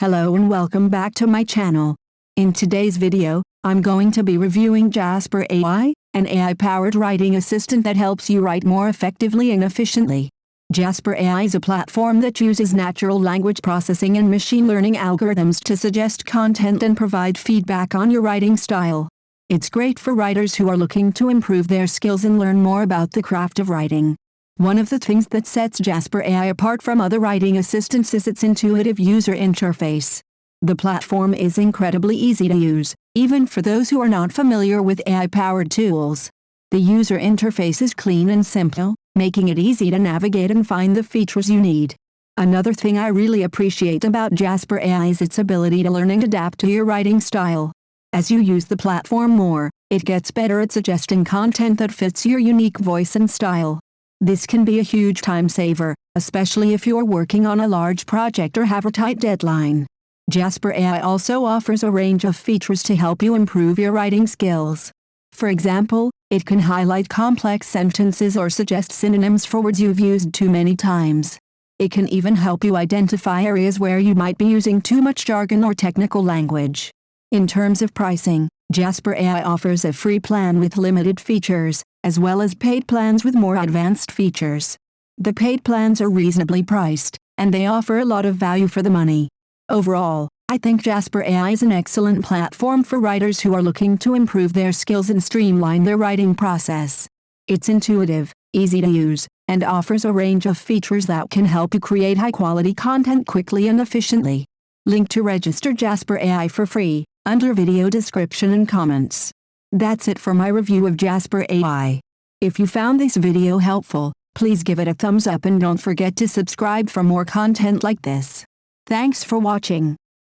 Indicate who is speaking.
Speaker 1: Hello and welcome back to my channel. In today's video, I'm going to be reviewing Jasper AI, an AI-powered writing assistant that helps you write more effectively and efficiently. Jasper AI is a platform that uses natural language processing and machine learning algorithms to suggest content and provide feedback on your writing style. It's great for writers who are looking to improve their skills and learn more about the craft of writing. One of the things that sets Jasper AI apart from other writing assistants is its intuitive user interface. The platform is incredibly easy to use, even for those who are not familiar with AI-powered tools. The user interface is clean and simple, making it easy to navigate and find the features you need. Another thing I really appreciate about Jasper AI is its ability to learn and adapt to your writing style. As you use the platform more, it gets better at suggesting content that fits your unique voice and style. This can be a huge time saver, especially if you're working on a large project or have a tight deadline. Jasper AI also offers a range of features to help you improve your writing skills. For example, it can highlight complex sentences or suggest synonyms for words you've used too many times. It can even help you identify areas where you might be using too much jargon or technical language. In terms of pricing, Jasper AI offers a free plan with limited features, as well as paid plans with more advanced features. The paid plans are reasonably priced, and they offer a lot of value for the money. Overall, I think Jasper AI is an excellent platform for writers who are looking to improve their skills and streamline their writing process. It's intuitive, easy to use, and offers a range of features that can help you create high-quality content quickly and efficiently. Link to register Jasper AI for free, under video description and comments. That's it for my review of Jasper AI. If you found this video helpful, please give it a thumbs up and don't forget to subscribe for more content like this. Thanks for watching.